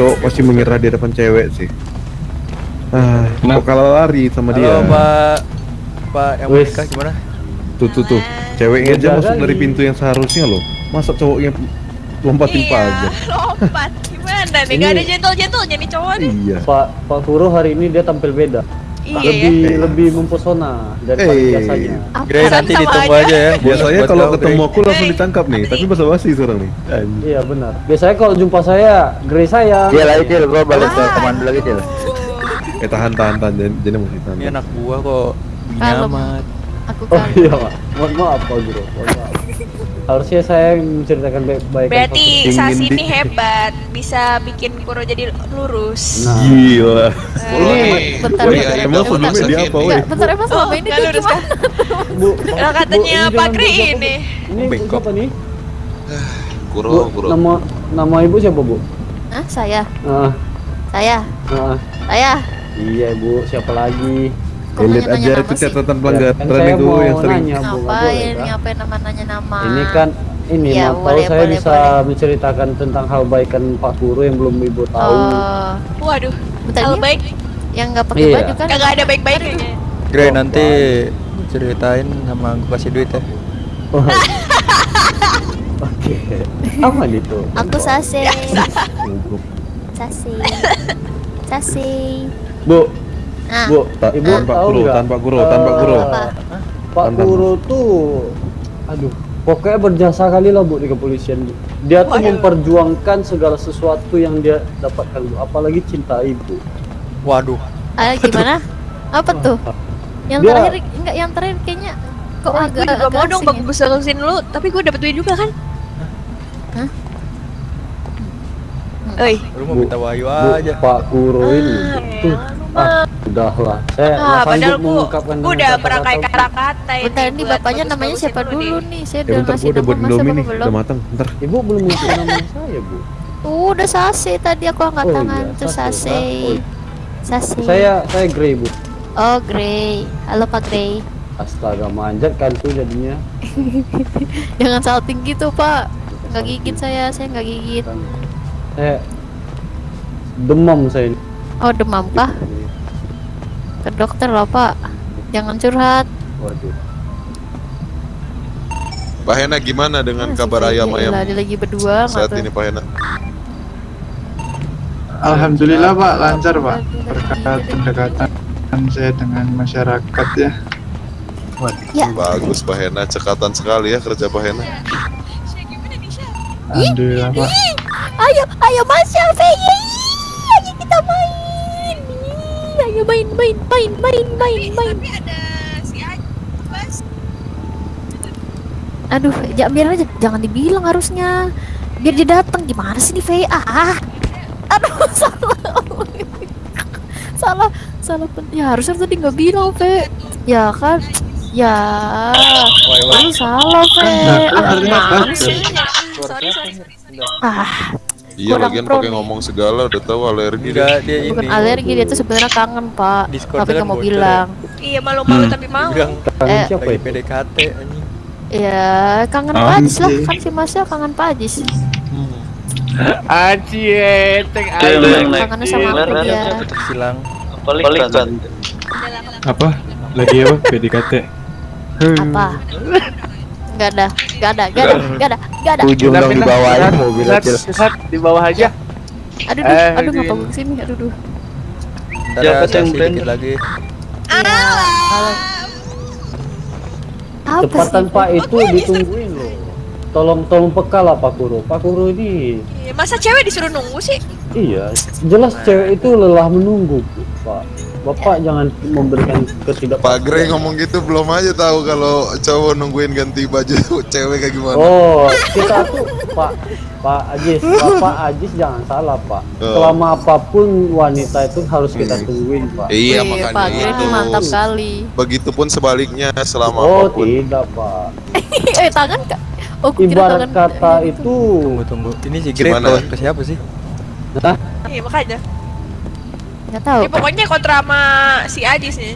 cowok pasti mengira di depan cewek sih. Ah, kok kalah lari sama dia. Halo Pak Pak yang menikah gimana? Tuh tuh tuh, ceweknya aja masuk dari pintu yang seharusnya loh. Masa cowoknya lompatin iya, pagar? lompat. Gimana nih? Ini- Gak ada gentle-gentlenya nih cowok nih. Iya. Pak Pak Kuro hari ini dia tampil beda. Iya lebih ya. lebih mempesona daripada Eh. biasanya. Grey nanti ditunggu aja ya. Biasanya kalau ketemu aku langsung ditangkap nih, tapi basa basi sekarang nih. Iya benar. Biasanya kalau jumpa saya, Grey saya. Iya lagi Cil, gua balik ke Ah. komando lagi Cil Eh tahan tahan tahan, jadi, masih tahan. Ini anak buah kok begini Kalem. amat. Aku Oh kan. iya Pak. Mohon maaf Pak Guru. Mohon maaf. Harusnya saya menceritakan baik-baik. Berarti Sasi di- ini hebat, bisa bikin Kuro jadi lurus. Nah, Gila. Eh, Bentar, Woi, bentar. emang sebelumnya dia apa, woi? Bentar emang selama Oh, ini nggak dia lurus gimana? Bu. Lah katanya Pak Bu? ini. Ini siapa nih? Kuro, Bu, kuro. nama nama ibu siapa Bu? Hah, saya. Ah, Saya. ah. Saya. Iya Bu, siapa lagi? Nanya-nanya aja nama itu catatan Kan pelanggaran saya itu mau yang sering. nanya boleh Ngapain? Ngapain nama-nanya nama? Ini kan ini Iya, mau tahu boleh, saya boleh, bisa menceritakan tentang hal baikan Pak Guru yang belum ibu tahu. Oh, Waduh, bentar hal baik. yang nggak pakai Iya. baju kan? Kagak ada baik-baiknya. Grey Oh, nanti ceritain sama aku kasih duit ya. Oh. Oke. Aman itu. Aku sase. Sase. Sase. Bu, Nah, Bu, Ta- Ibu tanpa tahu guru, tanpa guru, tanpa guru. Apa? Pak Tanpa Guru tuh aduh, pokoknya berjasa kali lah Bu di kepolisian. Bu. Dia tuh Waduh. memperjuangkan segala sesuatu yang dia dapatkan Bu, apalagi cinta ibu. Waduh. ah, gimana? Apa tuh? Yang Dia- terakhir enggak yang terakhir kayaknya kok Oh, agak gue juga agak mau dong ya? bagus bagusin lu, tapi gue dapet duit juga kan? Hah? Oi, Lu mau minta wahyu Bu, aja. Pak Guru ini Ah, tuh ah, udahlah. Saya ah, padahal sanggup gue mengungkapkan gue dengan udah merangkai Bu. kata-kata ini. Bentar ini bapaknya namanya siapa lu dulu nih. Saya Ya udah ngasih gua nama buat Indomie nih, belum? udah matang. Bentar. Ibu belum ngasih nama saya, Bu. Uh, udah sase tadi aku angkat Oh, tangan iya, tuh sase. sase. Oh, iya. Sase. Saya saya Grey, Bu. Oh, Grey. Halo Pak Grey. Astaga, manjat kan tuh jadinya. Jangan salting gitu, Pak. Nggak gigit saya, saya nggak gigit. Saya demam saya ini. Oh, demam kah? Ke dokter loh, Pak. Jangan curhat. Waduh. Pak Hena gimana dengan Ah, kabar Grey, ayam ayam gila, Dia lagi berdua saat ini. Pak Hena? Alhamdulillah Pak lancar Pak berkat pendekatan saya dengan masyarakat ya. Ya, Bagus Pak Hena, cekatan sekali ya kerja Pak Hena. Alhamdulillah Pak. ayo, ayo Mas Syafi. Ayo kita main. Ayo main, main, main, main, main, main. Tapi ada si Abbas. Aduh, ya, biar aja, jangan dibilang harusnya. Biar dia datang gimana sih di VA? Ah. Aduh, salah. salah, salah. Ya harusnya tadi nggak bilang, Ve. Ya kan? Ya. Lu salah, Ve. Nah, Ah. Ah, Iya Kurang lagian pakai ngomong segala udah tahu alergi. Enggak dia ini. bukan alergi dia tuh sebenarnya kangen, Pak. Discord Tapi ya. bilang. Iya malu-malu tapi mau. Bilang Kangen Eh, siapa itu? PDKT anjing. Ya, kangen Oh, Pak Ajis lah. sih. Kan si Masya kangen Pak Ajis. Acie, tek Kangennya sama aku dia. Silang. Apa? Lagi apa? PDKT. Apa? Gak ada, gak ada, gak ada, gak ada, gak ada. Ujung dong di bawah aja mobil Sat, Cil sat, di bawah aja. Aduh, duh, Eh, aduh ngapa gue ke sini? Aduh, duh. Ntar ya, sesi dikit lagi. Iya, halo. Apa Cepatan? Pak itu ditungguin loh. Tolong tolong peka lah Pak Guru. Pak Guru ini Iya, Masa cewek disuruh nunggu sih? iya, jelas cewek itu lelah menunggu, Pak. Bapak jangan memberikan ketidakpastian. Pak Grey ngomong gitu belum aja tahu kalau cowok nungguin ganti baju cewek kayak gimana. Oh, kita tuh Pak Pak Ajis, Bapak Ajis jangan salah Pak. Oh. Selama apa pun wanita itu harus kita Hmm. tungguin Pak. Iya Wih, makanya Pak Gre itu. mantap kali. Begitupun sebaliknya selama Oh apa pun. tidak Pak. eh, tangan kak? Oh, kira Ibarat tangan kata itu, Tunggu tunggu. Ini si Grey Gimana? ke, siapa sih? Iya makanya. Nggak tahu. Ini pokoknya kontra sama si Ajis nih.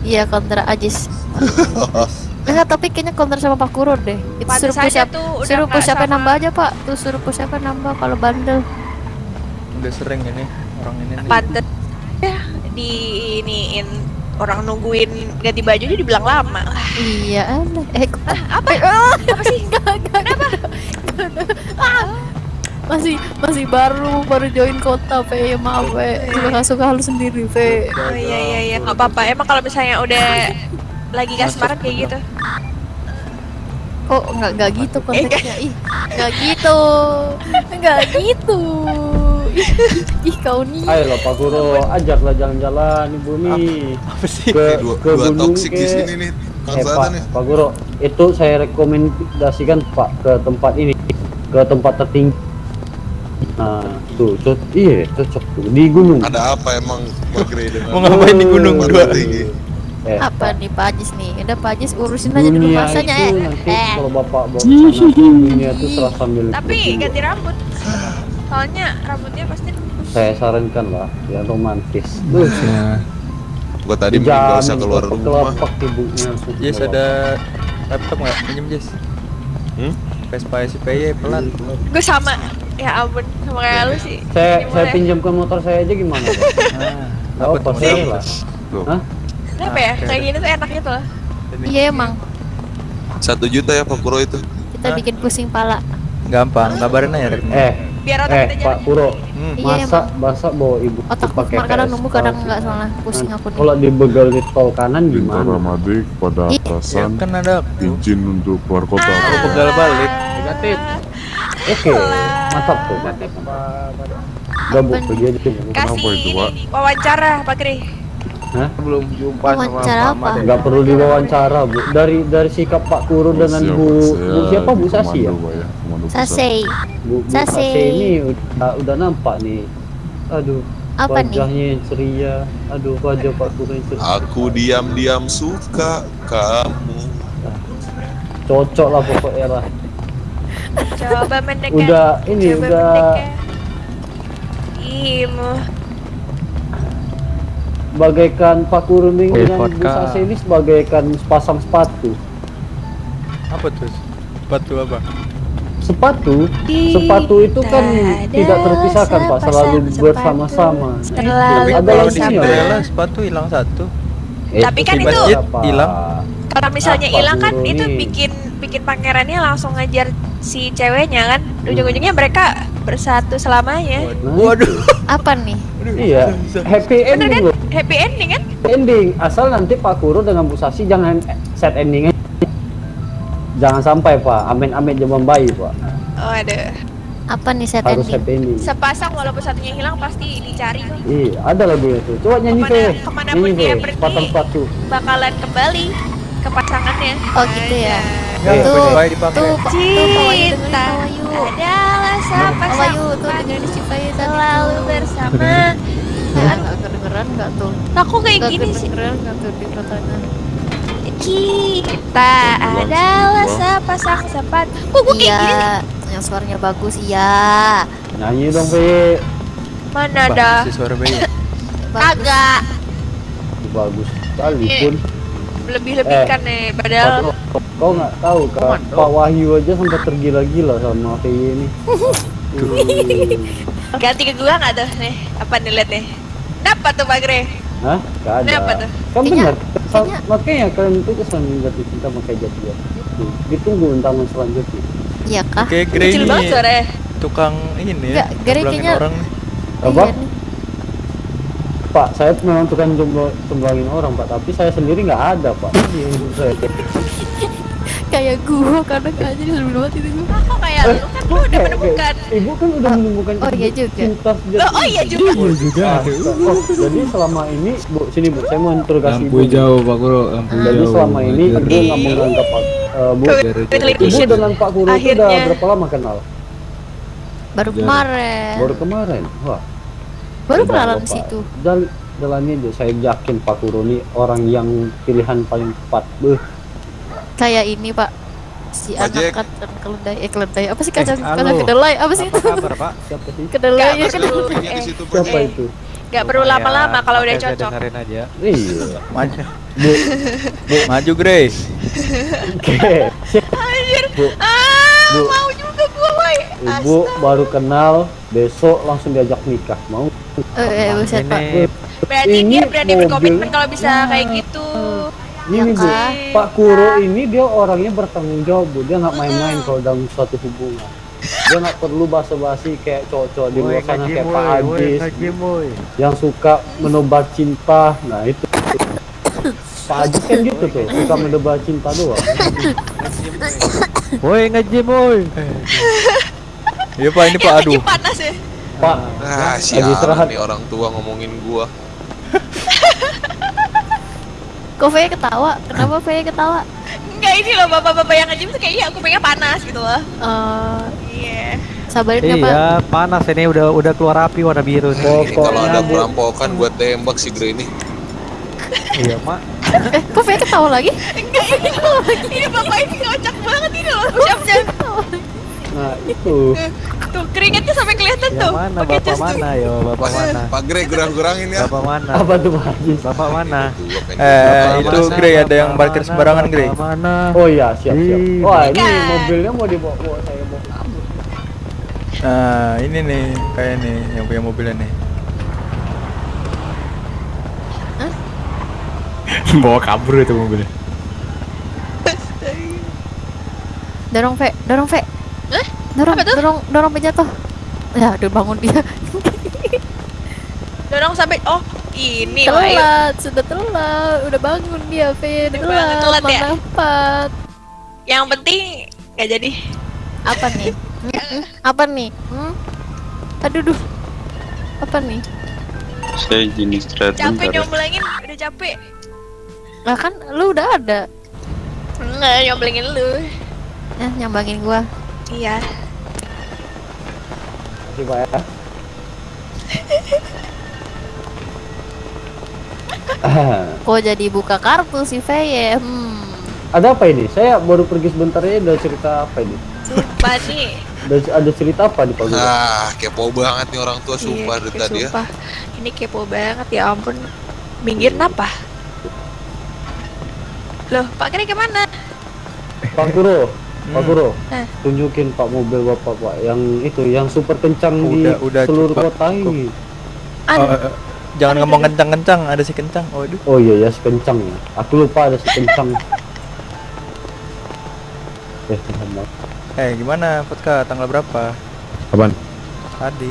Iya kontra Ajis. Enggak, tapi kayaknya kontra sama Pak Kuro deh. Itu Pantes suruh push up, tuh suruh push up sama- nambah aja Pak. Tuh suruh push up nambah kalau bandel. Udah sering ini orang ini nih. Pantes ya di iniin orang nungguin ganti baju aja dibilang lama. Iya, aneh. Eh, kok apa? Apa sih? Kenapa? Masih masih baru baru join kota Ve maaf Ve suka suka halus sendiri Ve Oh iya iya iya nggak apa-apa. Emang kalau misalnya udah lagi kasmaran kayak gitu. kok nggak nggak gitu konteksnya ih nggak gitu nggak gitu ih, ih kau nih Ayo lah Pak Guru, ajaklah jalan-jalan ibu nih Apa sih? ke dua, ke dua gunung toksik di sini nih. Kang Eh Pak, nih. Pak Guru, itu saya rekomendasikan Pak ke tempat ini, ke tempat tertinggi. Nah, tuh, cocok, iya cocok tuh di gunung. Ada apa emang dengan Mau ngapain di gunung dua? tinggi? Eh, apa nih Pak Ajis nih udah Pak Ajis urusin aja dulu masanya itu eh eh kalau bapak bawa dunia itu serasa milik Tapi ganti rambut. Soalnya rambutnya pasti. Saya sarankan lah, yang romantis. Tuh, Gua tadi mending gak usah keluar rumah. kelapak ibunya Yes ada laptop nggak? Pinjem Jess. Hmm? Vespa SPY pelan. Gue sama. Ya ampun, sama kayak lu sih. Saya Gimana saya ya? pinjamkan motor saya aja gimana? Nah, apa tuh. Tuh. Hah? Kenapa ya? Kayak gini tuh enak gitu loh. iya emang Satu juta ya Pak Puro itu. kita bikin pusing pala Gampang, kabarin aja. Eh, Biar otak eh kita Pak jalan. Puro, Hmm. Iya, masa masa bawa ibu otakku pakai kadang nunggu kadang enggak soalnya pusing Nah, aku nih Kalau dibegal di tol kanan gimana? Ramadi kepada Ih. Ya atasan kan ada izin untuk keluar kota. Ah. Begal balik. Negatif. Oke, mantap tuh. mantap. Gabung Apa pergi aja tuh. Kasih ini Pak? nih, wawancara Pak Gri. Belum jumpa sama Wawancara Pak apa? Nggak perlu diwawancara, Bu. Dari dari sikap Pak Kuro dengan Siap, Bu Bu siapa Bu Sasi ya? ya? Sasei Bu, Bu Sasi. Sasi ini udah, udah nampak nih. Aduh, apa nih wajahnya yang ceria. Aduh, wajah Pak Kuro yang ceria. Aku diam-diam suka kamu. Cocok lah pokoknya lah. Coba mendekat. Udah ini Coba udah mendekat. Imu. bagaikan Pak Kuro nih Eh, dengan vodka. Ini sebagaikan sepasang sepatu. Apa tuh? Sepatu apa? Sepatu, sepatu itu kan Kita tidak terpisahkan Pak, selalu bersama-sama. Ada Kalau di Cinderella Pak. sepatu hilang satu. Tapi kan itu- hilang. Kalau misalnya hilang kan itu bikin bikin pangerannya langsung ngejar si ceweknya kan. Ujung-ujungnya mereka bersatu selamanya. Nah, Waduh. apa nih Iya, happy Bener ending kan? loh. Happy ending kan? Ending, asal nanti Pak Kuro dengan Bu Sasi jangan set endingnya. Jangan sampai Pak, amin-amin zaman bayi Pak. Oh ada. apa nih set Harus ending happy ending. Sepasang walaupun satunya hilang pasti dicari. Iya, ada lagunya tuh. Coba nyanyi Kemana- Fe. ke mana pun Nyanyi dia pergi. Bakalan kembali ke pasangannya. oh gitu ya Ya, Wahyu dengerin Cinta adalah sepasang Wahyu tuh dengerin si tadi selalu bersama. Nggak kedengeran nggak tuh Aku kayak gini sih. kedengeran nggak tuh di katanya Kita adalah sepasang sepatu. Kok gue kayak gini? iya yang suaranya bagus iya Nyanyi dong Fe. Mana Bah, dah? si suara bagus Kagak. Bagus sekali pun. Lebih-lebihkan nih. Padahal Kau nggak tahu kan? Pak Wahyu aja sampai tergila-gila sama Fe ini. Ganti ke gua nggak tuh nih? Apa nih lihat nih? Dapat tuh Pak Gre. Hah? Gak ada. Kenapa tuh? Kan Kayaknya- benar. Kayaknya- Makanya kalian itu kesan jatuh cinta pakai jatuh itu. Ditunggu untangan selanjutnya. iya kah Oke, Grey Kecil banget ini suaranya. tukang ini ya. Grey ngeblangin kayaknya- orang nih. Apa? Iya. Pak, saya memang tukang jomblo jomblangin orang, Pak. Tapi saya sendiri nggak ada, Pak. Di hidup saya. kayak gua kadang aja di sebelum banget itu gua Kok kayak lu kan lu udah menemukan. Ibu kan udah menemukan oh iya juga. cinta sejati. Oh, oh iya juga. Iya juga. Oh, jadi selama ini, Bu, sini Bu, saya mau interogasi Lampu Ibu. hijau Pak Kuro, lampu hijau. Jadi selama ini Ibu nggak menganggap Pak, eh, Bu. Ibu dengan Pak Guru itu udah berapa lama kenal? baru kemarin Baru kemarin. Wah. Baru kenalan di situ jalannya aja saya yakin Pak Guru ini orang yang pilihan paling tepat. Beuh. kayak ini pak si Pak Jack. anak kacang keledai eh keledai apa sih kacang halo. kacang kedelai apa sih itu kabar Pak? Siapa sih? kedelai Nggak ya perlu. kedelai di Eh. Siapa Eh. itu? Gak perlu lama-lama kalau udah cocok. aja. Iya. Maju. Bu, Maju, Grey. oke. Anjir. Bu, Ah, Bu. mau Ibu baru kenal, besok langsung diajak nikah. Mau? Eh, eh buset pak. Berarti Ini dia berani mobil- berkomitmen kalau bisa kayak gitu. Ini bu, kan? Pak Kuro ini dia orangnya bertanggung jawab bu. Dia nggak main-main kalau dalam suatu hubungan. Dia nggak perlu basa-basi kayak cowok-cowok di luar sana kayak Pak Ajis yang suka menebar cinta. Nah itu. Pak Ajis kan gitu tuh, suka menebar cinta doang. Woi ngejim woi. Iya pak ini pak aduh. lagi panas ya. Pak, Ah, Lagi sialan istirahat. nih orang tua ngomongin gua. Kok Faye ketawa? Kenapa Faye ketawa? Enggak ini loh bapak-bapak yang ngejim tuh kayak iya aku pengen panas gitu loh. Eh, Iya. sabarin ya pak. Iya panas ini udah udah keluar api warna biru nih. Ini kalau ada perampokan buat tembak si Grey ini. Iya mak. Eh, kok Faye ketawa lagi? Enggak ini ini bapak ini kocak itu. Tuh keringetnya sampai kelihatan tuh. mana bapak tuh. mana yo bapak mana? Pak Grey gerang-gerangin ya. Bapak mana? Apa tuh Pak Ajis? Bapak mana? Eh itu? Grey ada yang parkir sembarangan Grey. Bapak mana? Oh iya siap siap. Wah ini mobilnya mau dibawa bawa saya mau kabur. Nah ini nih kayak nih yang punya mobilnya nih. Bawa kabur itu mobilnya. Dorong Faye, dorong Faye. Dorong, dorong, dorong jatuh. Ya, udah bangun dia. Dorong sampai oh ini loh ayo. telat, sudah telat. Udah bangun dia bangun, telat. telat ya? Empat. Yang penting nggak jadi. Apa nih? Hmm? Apa nih? Hmm? Aduh, duh. Apa nih? Saya jenis trade Capek nyomblangin, udah capek. Lah kan lu udah ada. Enggak, nyomblangin lu. Ya, nyambangin gua. Iya. Kasih Pak ya. Kok jadi buka kartu si Faye? Hmm. Ada apa ini? Saya baru pergi sebentar aja udah cerita apa ini? Sumpah nih. Ada, ada cerita apa di Pak Guru? Ah, kepo banget nih orang tua sumpah Iya, dari tadi ya. Ini kepo banget ya ampun. Minggir kenapa? Loh, Pak Kri ke mana? Pak Guru, Pak Guru, Eh. tunjukin Pak mobil Bapak Pak yang itu yang super kencang Udah, di udah, seluruh Pak. kota ini. Oh, eh, jangan ngomong kencang-kencang, ada si kencang. Waduh. Oh iya ya sekencang ya. Aku lupa ada sekencang. eh, Muhammad. Eh gimana vodka tanggal berapa? Apaan? Tadi.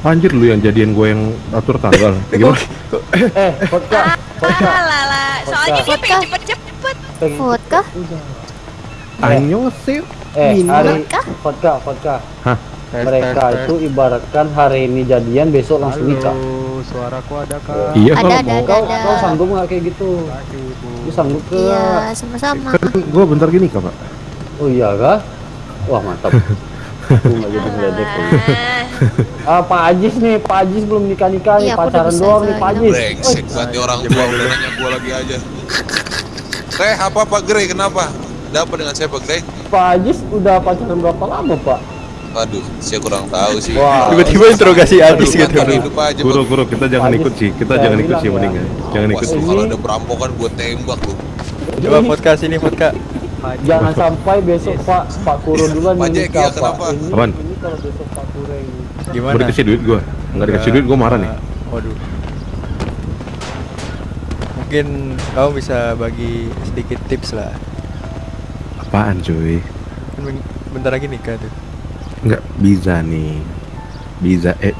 Anjir lu yang jadian gue yang atur tanggal. Gimana? Eh, vodka, vodka. ah, lala. Soalnya dia pengen cepet-cepet. Pengen- Sih. Eh, Minum. hari Vodka? vodka. Hah? Tes, Mereka tes, tes. itu ibaratkan hari ini jadian besok langsung nikah. Halo, suaraku ada kah? Iya Ada, kalau ada, mau. ada. Kau, kau sanggup nggak kayak gitu? Lu sanggup ke? Iya, sama-sama. Kan gue bentar gini kak pak. Oh iya kah? Wah mantap. Aku nggak jadi ngeledek. Ah, Pak Ajis nih, Pak Ajis belum nikah nikah nih, Iya, pacaran doang nih Pak. Ajis. Brengsek banget nih orang tua udah nanya gua lagi aja. Eh, apa Pak Grey? Kenapa? Ada apa dengan saya Pak Grey? Pak Ajis udah pacaran berapa lama Pak? Aduh, saya kurang tahu sih. Wah. Tiba-tiba interogasi habis Aduh, gitu. mantan hidup aja, Guru Pak. guru kita jangan Pak ikut Ajis sih. Kita udah jangan ikut sih ya. mending ya. Jangan ikut sih. kalau ada perampokan buat tembak lu. Coba vodka sini vodka. Jangan sampai besok Pak Pak Kuro duluan nikah iya, Pak. kenapa? Ini, Apaan? ini kalau besok Pak Kuro yang Gimana? Gue dikasih duit gue. Nggak dikasih duit gue marah nih. Waduh. Mungkin kamu bisa bagi sedikit tips lah. Apaan cuy? Ben- bentar lagi nikah tuh. Nggak bisa nih. Bisa eh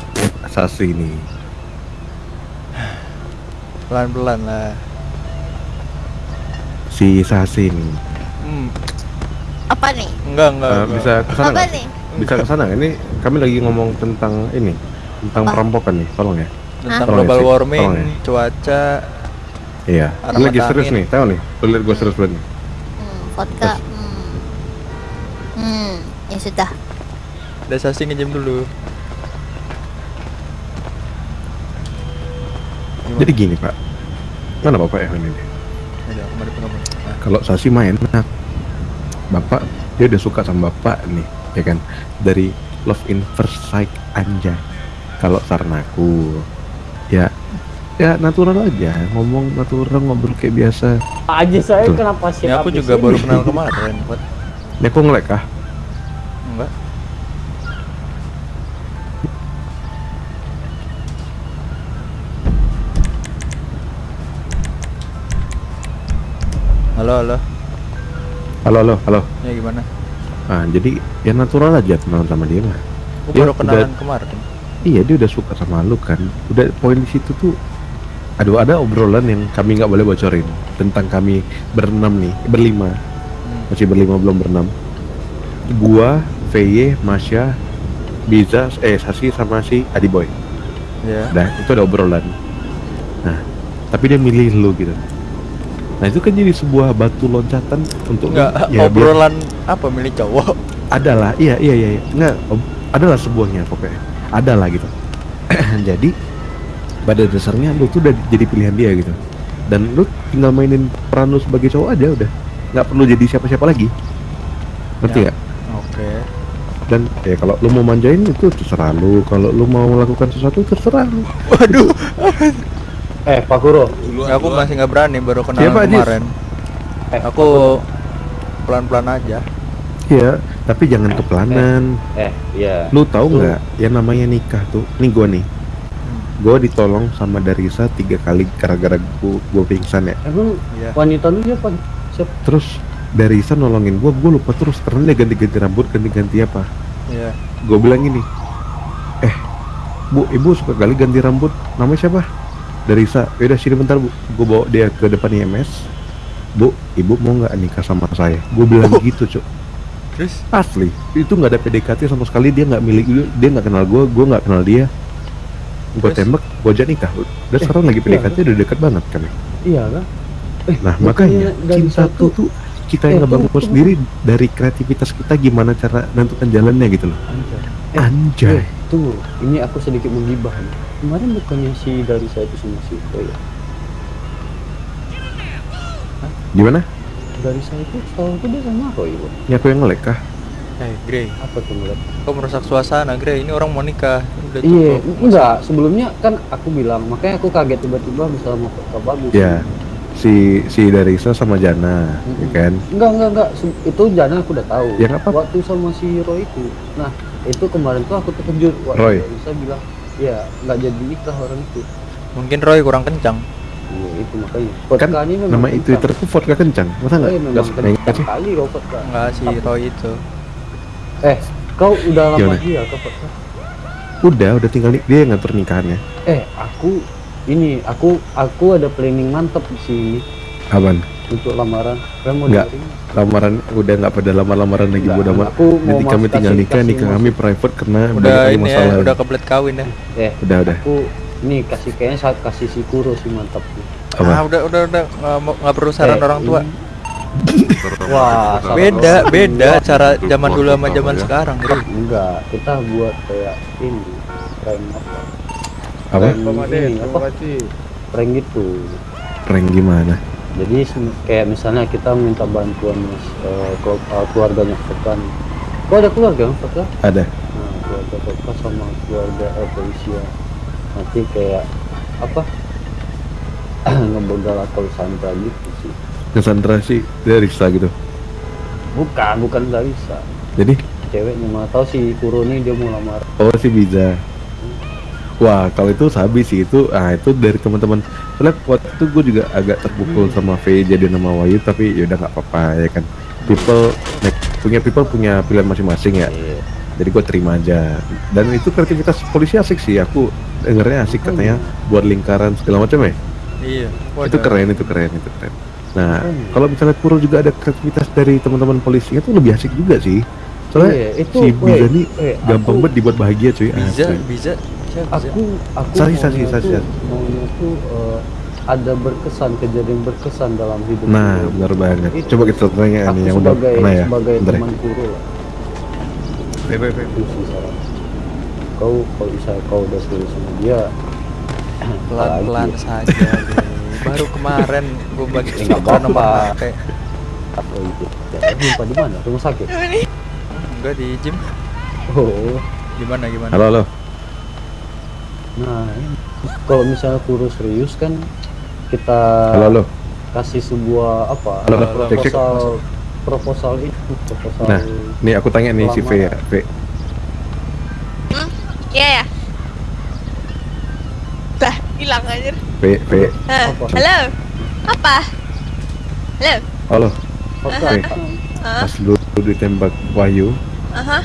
sasi nih. Pelan-pelan lah. Si sasi nih. Hmm, Apa nih? enggak enggak. Eh, enggak. bisa ke sana Apa nggak? nih? Bisa ke sana nggak? Ini kami lagi ngomong tentang ini. Tentang Apa? perampokan nih. Tolong ya. tentang Tolong ya, global Sik. warming, Tolong ya. cuaca. Iya. Ini lagi serius angin. nih. Tahu nih. Lu lihat gue serius banget nih. Hmm, vodka. Hmm. Hmm, ya sudah. Udah sasi ngejam dulu. Gimana? Jadi gini pak. Mana bapak yang ini? Pengaman? Ah, Kalau Sasi main, nah, bapak dia udah suka sama bapak nih, ya kan? Dari love in first sight anjay. Kalau saran aku, ya, ya natural aja, ngomong natural, ngobrol kayak biasa. Pak Ajis saya Tuh. kenapa sih? Ya aku juga baru kenal kemarin. Ini aku ngelag kah? Enggak. Halo, halo. Halo, halo, halo. Ya gimana? Nah, jadi ya natural aja kenalan sama dia mah. Aku ya, baru kenalan udah, kemarin? Iya, dia udah suka sama lu kan. Udah poin di situ tuh Aduh, ada obrolan yang kami nggak boleh bocorin Tentang kami berenam nih, berlima. Masih berlima belum berenam. Gua, VY, Masya, Biza, eh Sasi sama si Adi Boy. Ya. Nah, itu ada obrolan. Nah, tapi dia milih lu gitu. Nah, itu kan jadi sebuah batu loncatan untuk Enggak, ya, biar- obrolan apa milih cowok? adalah iya iya iya iya. nggak ob- adalah sebuahnya pokoknya adalah gitu jadi pada dasarnya lu tuh udah jadi pilihan dia gitu dan lu tinggal mainin peran lu sebagai cowok aja udah nggak perlu jadi siapa-siapa lagi ngerti Ya. nggak Oke. dan ya kalau lu mau manjain itu terserah lu kalau lu mau melakukan sesuatu terserah lu Waduh, Eh, Pak Kuro. Duluan, aku masih nggak berani baru kenalan Siapa, Jis? kemarin. Eh, Aku pelan-pelan aja. Iya tapi jangan kepelanan Eh, iya. lu tahu nggak yang namanya nikah tuh nih gua nih gua ditolong sama Darisa tiga kali gara-gara gua, gua pingsan ya Emang Iya. wanita lu siapa? Terus Darisa nolongin gua gua lupa terus karena dia ganti-ganti rambut ganti-ganti apa. Iya. gue bilang gini eh bu ibu suka kali ganti rambut namanya siapa? Darisa yaudah sini bentar bu. Gue bawa dia ke depan IMS bu ibu mau nggak nikah sama saya? Gue bilang gitu cuk. Terus? Asli itu nggak ada PDKT sama sekali dia nggak milik gue dia nggak kenal gue gue nggak kenal dia. Gue tembak gue ajak nikah. Udah sekarang lagi PDKT udah deket banget kan Iya kan? Eh, nah makanya cinta satu- tuh tuh kita Eh, yang ngebangun tunggu, tunggu. sendiri dari kreativitas kita gimana cara nentukan jalannya gitu loh Anjay. anjay Eh, tunggu, ini aku sedikit menggibah nih. Kemarin bukannya si dari saya itu sama si Roy ya? gimana Dari saya itu setahu itu dia sama Roy, Bang. ini aku yang ngelek kah Eh, Grey, Apa tuh ngeliat? kau merusak suasana, Grey. Ini orang mau nikah. Udah Iya, enggak. Sebelumnya kan aku bilang, makanya aku kaget tiba-tiba bisa mau foto bagus. ya si si Darisa sama Jana ya kan Enggak, enggak, enggak. Itu Jana aku udah tahu. Ya, apa-apa. Waktu sama si Roy itu. Nah, itu kemarin tuh aku terkejut. Waktu Roy. Bisa bilang, ya nggak jadi nikah orang itu. Mungkin Roy kurang kencang. Iya, itu makanya. kan Vodka ini memang nama kencang. Twitter tuh vodka kencang masa nggak iya, memang kencang kali vodka. Enggak si Roy itu. Eh, kau udah lama Gimana? dia kau vodka? udah udah tinggal dia yang ngatur nikahannya Eh, aku ini aku aku ada planning mantap di sini Aman untuk lamaran. Kalian mau Nggak. dengerin? lamaran udah nggak pada lamar-lamaran lagi udah mah nanti kami tinggal nikah nikah kami private karena Udah ini ya, masalah udah kebelet kawin ya. Eh, udah udah aku ini kasih kayaknya saat kasih si Kuro sih mantap tuh. apa Ah, udah udah udah nggak perlu saran Eh, orang tua. Wah, Beda, orang beda cara zaman dulu sama zaman sekarang. Enggak, kita buat kayak ini prank apa? apa Prank gitu. prank gimana Jadi kayak misalnya kita minta bantuan mas eh, keluarganya Fokan. Kok ada keluarga Fokan? ada Nah, keluarga Fokan sama keluarga eh, polisi ya. Nanti kayak apa? ngebegal atau Sandra gitu sih. Cassandra sih Darisa gitu Bukan, bukan nggak bisa. jadi Ceweknya mah tahu si Kuro nih dia mau lamar. oh sih bisa Wah, kalau itu sabi sih itu, ah itu dari teman-teman. Soalnya waktu itu gue juga agak terpukul sama V jadi nama Wahyu, tapi ya udah nggak apa-apa ya kan. People punya people punya pilihan masing-masing ya. Iya. Jadi gue terima aja. Dan itu kreativitas polisi asik sih. Aku dengernya asik katanya buat lingkaran segala macam ya. Iya. Itu keren, itu keren, itu keren. Nah, kalau misalnya Puro juga ada kreativitas dari teman-teman polisi itu lebih asik juga sih. Soalnya Iya, itu, si Biza nih gampang banget dibuat bahagia cuy. Bisa, asli. Aku aku maunya sari, tuh- sari. maunya tuh eh, ada berkesan kejadian berkesan dalam hidup Nah, Kuro. benar banget. Itu. Coba kita tanya aku nih yang udah sebagai pernah ya. sebagai Bentar ya. teman Kuro lah itu sih saran kau kalau bisa kau udah serius sama dia Pelan-pelan apalagi saja. Grey. Baru kemarin gue bagi Ya, nggak stiker nomor. HP. apa itu ya, jumpa di mana rumah sakit Enggak di gym. oh Gimana gimana? Halo, halo. Nah ini. kalau misalnya Kuro serius kan kita Halo, halo. kasih sebuah apa Halo, halo. Cek, cek. proposal proposal itu proposal Nah, nih aku tanya nih si V ya, V. Iya ya. Lah, hilang aja. V, V. Apa? Halo. Apa? Halo. Halo, Oke. Oke. Ah, pas lu lu ditembak Wahyu, aha.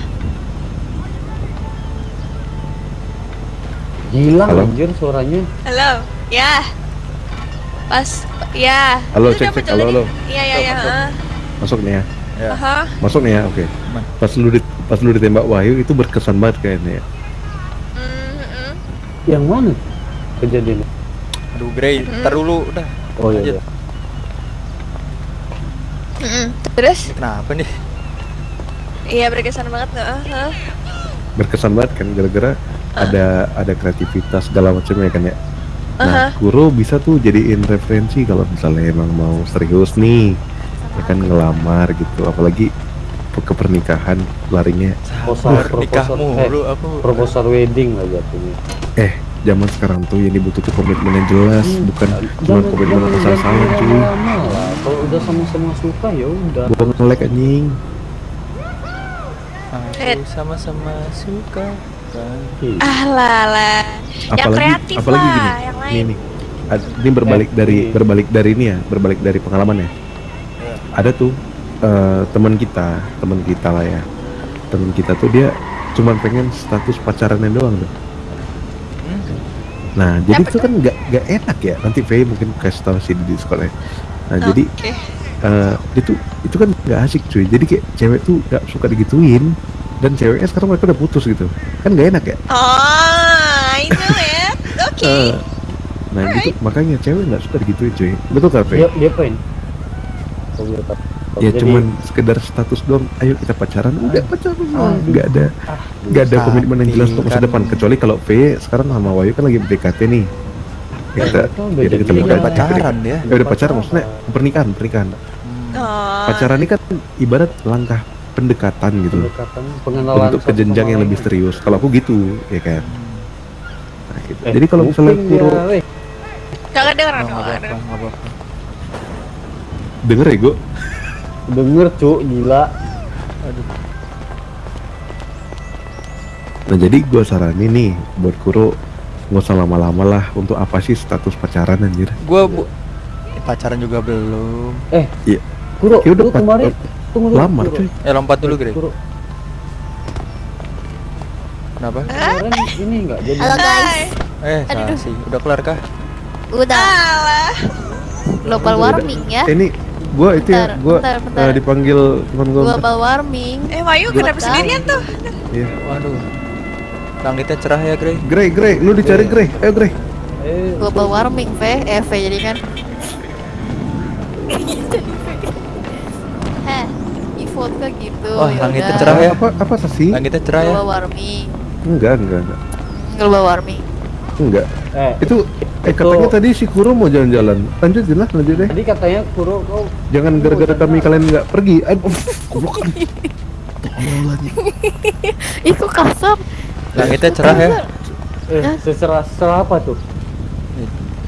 Hilang Halo? anjir suaranya. Halo. Ya. Pas ya. Halo, Itu cek, cek. Halo, halo. Iya, iya, iya. masuk nih ya. Ya. Aha. Masuk nih ya, oke. Aman. Pas lu di, pas lu ditembak Wahyu itu berkesan banget kayaknya ya. Mm, mm. Yang mana kejadiannya? Aduh, Grey, ntar dulu udah. Oh iya. Lanjut. iya. Mm-mm. Terus? Ini kenapa nih? Iya berkesan banget nggak? Berkesan banget kan gara-gara ada ada kreativitas segala macam ya kan ya. Nah, Kuro bisa tuh jadiin referensi kalau misalnya emang mau serius nih, ya kan ngelamar gitu, apalagi ke pernikahan larinya. Proposal, nikah proposal, mulu eh, aku. proposal wedding lah jatuhnya. Eh, zaman sekarang tuh yang dibutuh tuh komitmen yang jelas, bukan cuma komitmen atas salah cuy. Kalau udah sama-sama suka ya udah. Gua ngelek anjing. Eh. Aku sama-sama suka. Kan. Ah lah lah. Yang Apalagi kreatif apalagi lah, gini. yang lain. Ini Ini berbalik Eh, dari ini. berbalik dari ini ya, berbalik dari pengalaman ya. Ada tuh eh, teman kita, teman kita lah ya. Teman kita tuh dia cuman pengen status pacarannya doang tuh. Nah, jadi itu kan nggak nggak enak ya. Nanti Faye mungkin kasih tahu sih di sekolah. Nah, jadi Oke. eh, itu itu kan nggak asik cuy. Jadi kayak cewek tuh nggak suka digituin dan ceweknya sekarang mereka udah putus gitu. Kan nggak enak ya. Oh, I know ya. Oke. Eh, nah gitu makanya cewek nggak suka digituin cuy. Betul kan Faye? dia. Kalau dia tak- Ya jadi- cuman sekedar status doang. Ayo kita pacaran. Udah pacaran. Aduh. Nggak ada ah, nggak ada komitmen yang jelas untuk masa kan- depan. Kecuali kalau Faye sekarang sama Wayu kan lagi BKT nih. Ya, kita jadi kita bukan ya. pacaran. Ya udah pacaran maksudnya pernikahan pernikahan. Oh. Pacaran ini kan ibarat langkah pendekatan gitu pendekatan pengenalan untuk ke jenjang yang lebih serius. Kalau aku gitu, ya kan. Nah, gitu. Eh, Jadi kalau misalnya Kuro weh. Gak kedengeran apa-apa. denger ya, Go? denger cuk gila Nah, jadi gua saranin nih buat Kuro nggak usah lama-lama lah untuk apa sih status pacaran anjir. Gua bu Eh, pacaran juga belum. Kuro Ya udah, lu kemarin. Tunggu dulu Lamar Kuro. cuy. Eh lompat dulu, Grey. Kuro Kenapa? kemarin ini enggak jadi Halo guys. Eh, Aduh. sih. Udah kelar kah? udah Alah. global warming ya. Eh, ini gua itu ya, gua bentar, bentar. eh, dipanggil teman gua. Global warming. Eh, Wayu kenapa tahun. sendirian tuh? Iya. Waduh. Langitnya cerah ya, Grey. Grey, Grey, lu dicari Grey. Ayo Grey. eh Global warming, V, eh V jadi kan. Vodka gitu. Wah, yaudah. langitnya cerah ya. Apa apa sih? Langitnya cerah ya. Global warming. Enggak, enggak, enggak. Global warming. Enggak. eh Itu eh Itu- katanya tadi si Kuro mau jalan-jalan. Lanjutin lah, lanjut deh. tadi katanya Kuro kau Jangan gara-gara kami kalian nggak pergi. Aduh, goblok. Ih, kok kasar. Langitnya cerah ya. eh seserah seserah apa tuh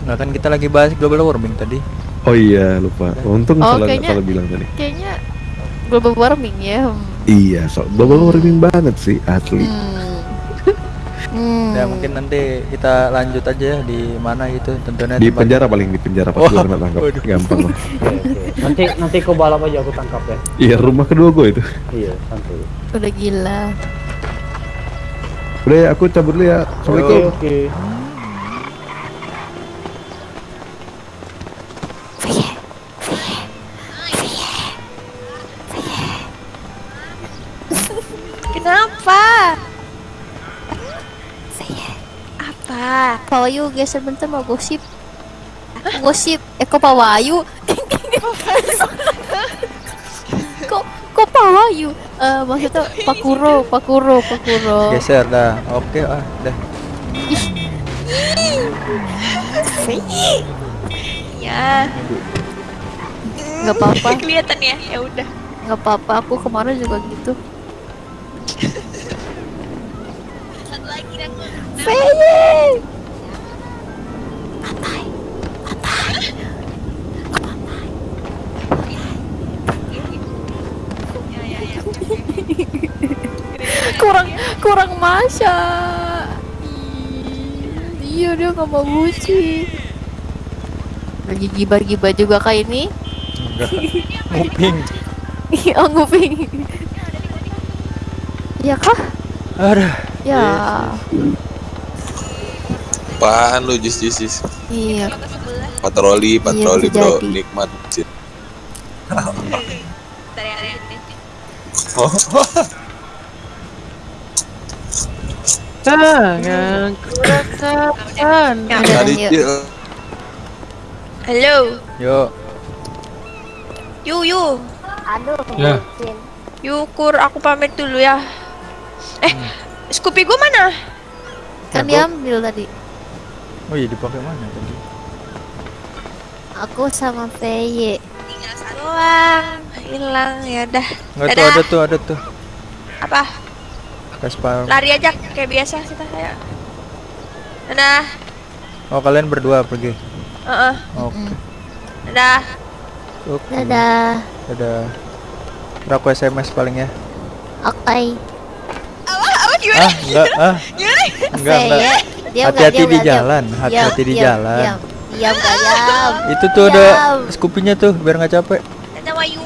Nah kan kita lagi bahas global warming tadi. Oh iya, lupa. Untung Oh, salah kayaknya- salah bilang tadi. Kayaknya global warming ya. Hmm. Iya, so double warming banget sih asli. Hmm. Hmm. Ya mungkin nanti kita lanjut aja ya di mana gitu tentunya Di tempat- penjara paling di penjara pas Oh, kena tangkap. waduh. Gampang lah. Nanti nanti kau balap aja aku tangkap ya Iya, rumah kedua gue itu. iya santuy Udah gila. Udah ya, aku cabut dulu ya. oke Assalamualaikum. oke Kenapa? Apa? Pak Wayu geser bentar mau gosip. Gosip. Eh kok Pak Wayu? kok kok Pak Wayu? Eh maksudnya Pak Kuro, Pak Kuro, Pak Kuro. geser dah. Oke ah, dah. Ya, Nggak apa-apa, kelihatan ya. Ya udah. nggak apa-apa. Aku kemarin juga gitu. Satu lagi. Kurang. Ih, Iya dia nggak mau buci. Lagi gibah-gibah juga kak ini. Nguping. Iya nguping. Ya kah? Aduh. Ya. Apaan lu jis jis jis? Iya. Patroli, patroli bisa bro, jadi. nikmat. Oh, Jangan kurasakan. Halo. Yuk. Yu yu. Aduh. Ya. Yukur aku pamit dulu ya. Eh, Scoopy gua mana? Kan diambil tadi. Oh iya dipakai mana tadi? Aku sama VY. Tinggal satu doang. Hilang ya dah. Enggak tuh ada tuh ada tuh. Apa? Vespa. Lari aja kayak biasa kita kayak. Dadah. Oh kalian berdua pergi. Heeh. Oke. Dadah. Oke. Dadah. Dadah. Ntar aku SMS paling ya. Oke. Apa? Apa gimana? Ah, enggak, ah. Gimana? Enggak, enggak. Hati-hati di jalan, hati-hati di jalan. Diam. Diam? Diam. Itu tuh ada. Scoopy-nya tuh biar nggak capek. Dadah Wayu.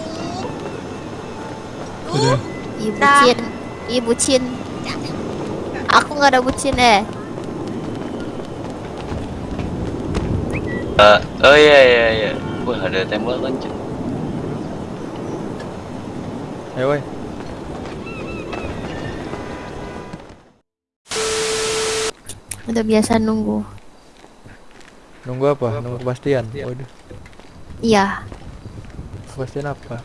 Udah. Ih bucin. Ih bucin. Aku nggak ada bucin eh. oh iya iya iya. Wah ada tembakan cuy. Ayo, woi. Udah biasa nunggu. Nunggu apa? Nunggu kepastian. Waduh. Iya. Kepastian apa?